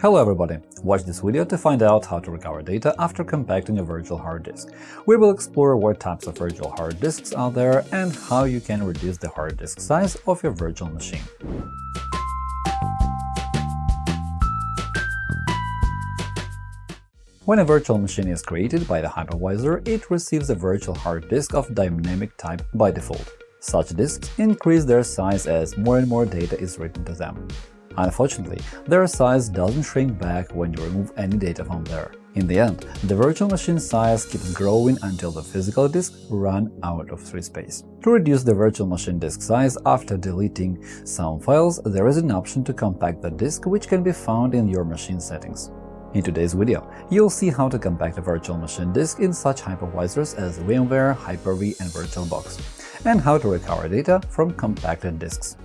Hello everybody! Watch this video to find out how to recover data after compacting a virtual hard disk. We will explore what types of virtual hard disks are there and how you can reduce the hard disk size of your virtual machine. When a virtual machine is created by the hypervisor, it receives a virtual hard disk of dynamic type by default. Such disks increase their size as more and more data is written to them. Unfortunately, their size doesn't shrink back when you remove any data from there. In the end, the virtual machine size keeps growing until the physical disk run out of free space. To reduce the virtual machine disk size after deleting some files, there is an option to compact the disk which can be found in your machine settings. In today's video, you'll see how to compact a virtual machine disk in such hypervisors as VMware, Hyper-V, and VirtualBox, and how to recover data from compacted disks.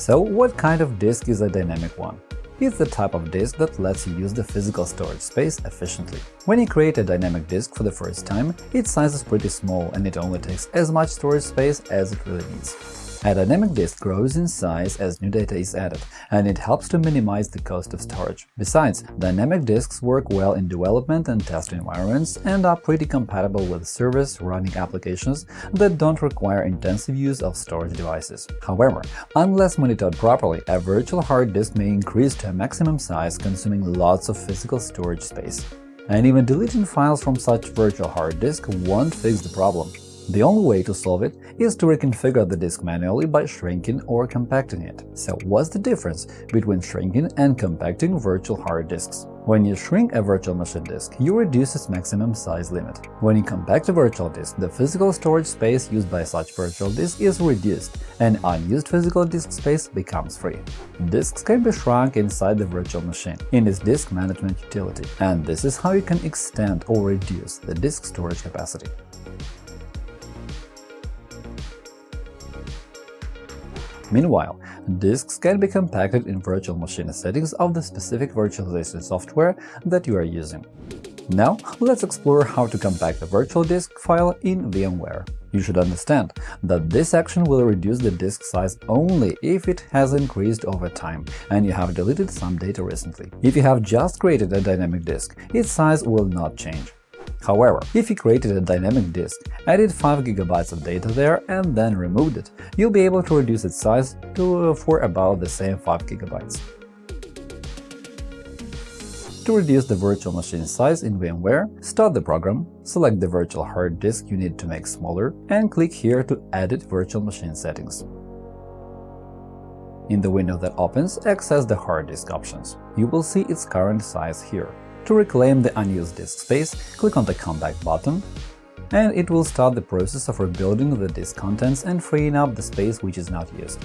So what kind of disk is a dynamic one? It's the type of disk that lets you use the physical storage space efficiently. When you create a dynamic disk for the first time, its size is pretty small and it only takes as much storage space as it really needs. A dynamic disk grows in size as new data is added, and it helps to minimize the cost of storage. Besides, dynamic disks work well in development and test environments and are pretty compatible with servers running applications that don't require intensive use of storage devices. However, unless monitored properly, a virtual hard disk may increase to a maximum size, consuming lots of physical storage space. And even deleting files from such virtual hard disk won't fix the problem. The only way to solve it is to reconfigure the disk manually by shrinking or compacting it. So what's the difference between shrinking and compacting virtual hard disks? When you shrink a virtual machine disk, you reduce its maximum size limit. When you compact a virtual disk, the physical storage space used by such virtual disk is reduced, and unused physical disk space becomes free. Disks can be shrunk inside the virtual machine in its disk management utility, and this is how you can extend or reduce the disk storage capacity. Meanwhile, disks can be compacted in virtual machine settings of the specific virtualization software that you are using. Now, let's explore how to compact a virtual disk file in VMware. You should understand that this action will reduce the disk size only if it has increased over time and you have deleted some data recently. If you have just created a dynamic disk, its size will not change. However, if you created a dynamic disk, added 5 GB of data there and then removed it, you'll be able to reduce its size to uh, for about the same 5 GB. To reduce the virtual machine size in VMware, start the program, select the virtual hard disk you need to make smaller, and click here to Edit virtual machine settings. In the window that opens, access the hard disk options. You will see its current size here. To reclaim the unused disk space, click on the Compact button, and it will start the process of rebuilding the disk contents and freeing up the space which is not used.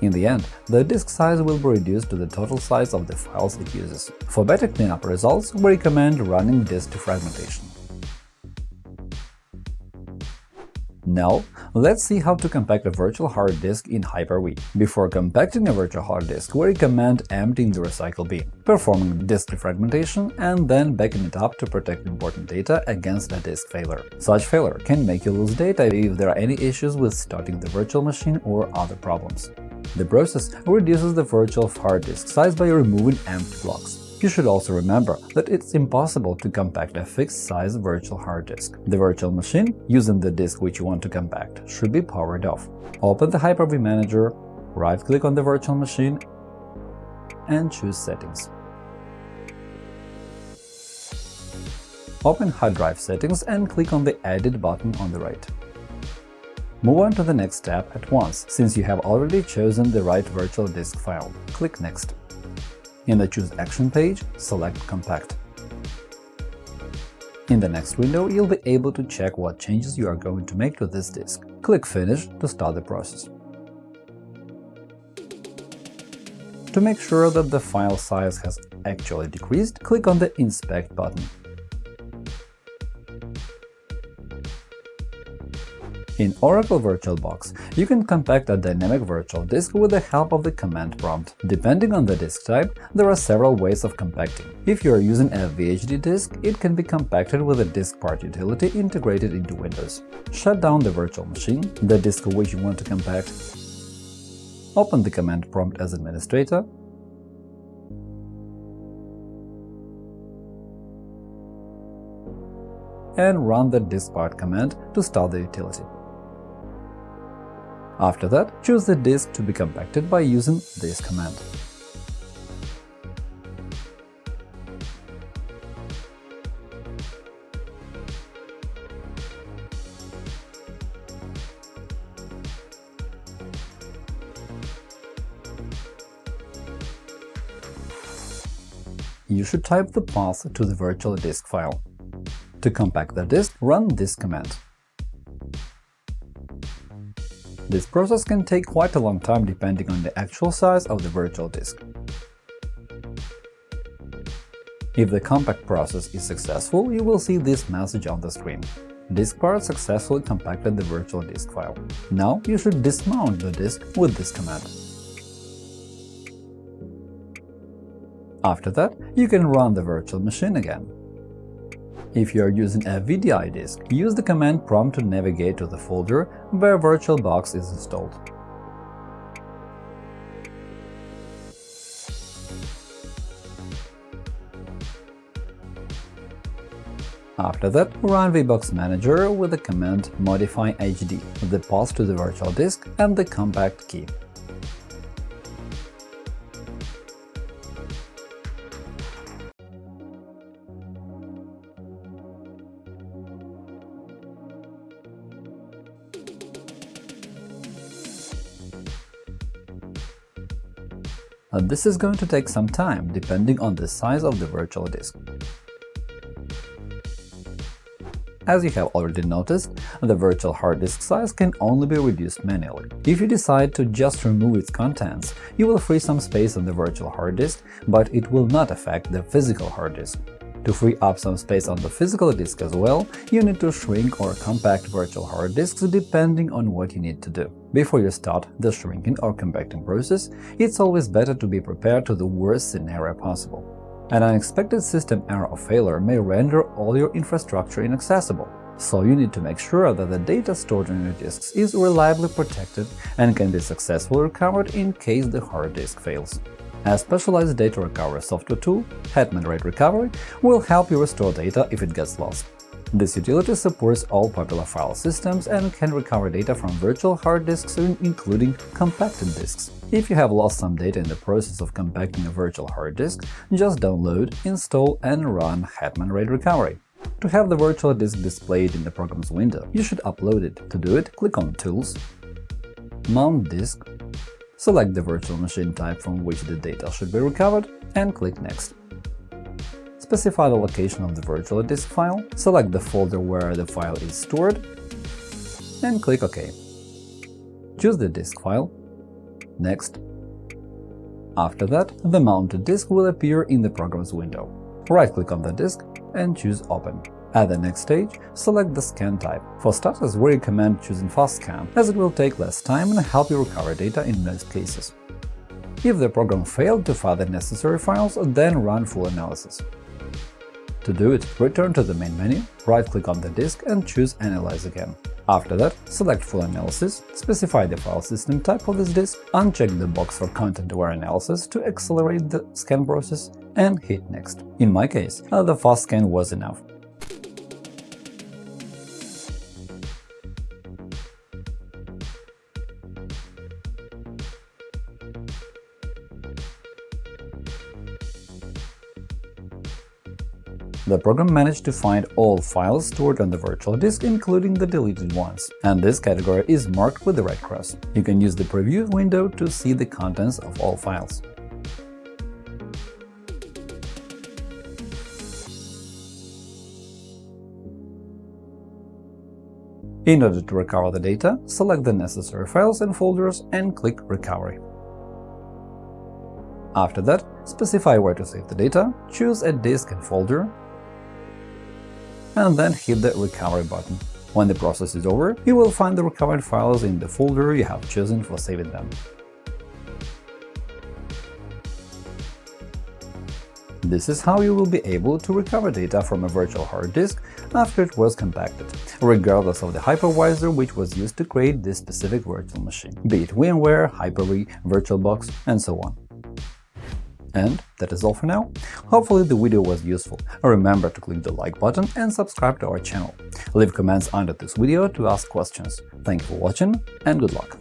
In the end, the disk size will be reduced to the total size of the files it uses. For better cleanup results, we recommend running disk defragmentation. Now, let's see how to compact a virtual hard disk in Hyper-V. Before compacting a virtual hard disk, we recommend emptying the recycle bin, performing disk defragmentation, and then backing it up to protect important data against a disk failure. Such failure can make you lose data if there are any issues with starting the virtual machine or other problems. The process reduces the virtual hard disk size by removing empty blocks. You should also remember that it's impossible to compact a fixed-size virtual hard disk. The virtual machine, using the disk which you want to compact, should be powered off. Open the Hyper-V Manager, right-click on the virtual machine and choose Settings. Open hard drive settings and click on the Edit button on the right. Move on to the next tab at once, since you have already chosen the right virtual disk file. Click Next. In the Choose Action page, select Compact. In the next window, you'll be able to check what changes you are going to make to this disk. Click Finish to start the process. To make sure that the file size has actually decreased, click on the Inspect button. In Oracle VirtualBox, you can compact a dynamic virtual disk with the help of the command prompt. Depending on the disk type, there are several ways of compacting. If you are using a VHD disk, it can be compacted with a DiskPart utility integrated into Windows. Shut down the virtual machine, the disk which you want to compact, open the command prompt as administrator, and run the diskpart command to start the utility. After that, choose the disk to be compacted by using this command. you should type the path to the virtual disk file. To compact the disk, run this command. This process can take quite a long time depending on the actual size of the virtual disk. If the compact process is successful, you will see this message on the screen. Diskpart successfully compacted the virtual disk file. Now you should dismount the disk with this command. After that, you can run the virtual machine again. If you are using a VDI disk, use the command prompt to navigate to the folder where VirtualBox is installed. After that, run VBoxManage with the command modify HD, the path to the virtual disk and the compact key. Uh, this is going to take some time, depending on the size of the virtual disk. As you have already noticed, the virtual hard disk size can only be reduced manually. If you decide to just remove its contents, you will free some space on the virtual hard disk, but it will not affect the physical hard disk. To free up some space on the physical disk as well, you need to shrink or compact virtual hard disks depending on what you need to do. Before you start the shrinking or compacting process, it's always better to be prepared to the worst scenario possible. An unexpected system error or failure may render all your infrastructure inaccessible, so you need to make sure that the data stored on your disks is reliably protected and can be successfully recovered in case the hard disk fails. A specialized data recovery software tool, Hetman RAID Recovery, will help you restore data if it gets lost. This utility supports all popular file systems and can recover data from virtual hard disks, including compacted disks. If you have lost some data in the process of compacting a virtual hard disk, just download, install and run Hetman RAID Recovery. To have the virtual disk displayed in the program's window, you should upload it. To do it, click on Tools, Mount Disk, Select the virtual machine type from which the data should be recovered and click Next. Specify the location of the virtual disk file, select the folder where the file is stored, and click OK. Choose the disk file, Next. After that, the mounted disk will appear in the program's window. Right-click on the disk and choose Open. At the next stage, select the scan type. For starters, we recommend choosing Fast Scan, as it will take less time and help you recover data in most cases. If the program failed to find the necessary files, then run full analysis. To do it, return to the main menu, right-click on the disk and choose Analyze again. After that, select Full Analysis, specify the file system type of this disk, uncheck the box for content-aware analysis to accelerate the scan process, and hit Next. In my case, uh, the fast scan was enough. The program managed to find all files stored on the virtual disk, including the deleted ones, and this category is marked with the red cross. You can use the preview window to see the contents of all files. In order to recover the data, select the necessary files and folders and click Recovery. After that, specify where to save the data, choose a disk and folder, and then hit the Recovery button. When the process is over, you will find the recovered files in the folder you have chosen for saving them. This is how you will be able to recover data from a virtual hard disk after it was compacted, regardless of the hypervisor which was used to create this specific virtual machine, be it VMware, Hyper-V, VirtualBox, and so on. And that is all for now. Hopefully the video was useful. Remember to click the like button and subscribe to our channel. Leave comments under this video to ask questions. Thank you for watching and good luck!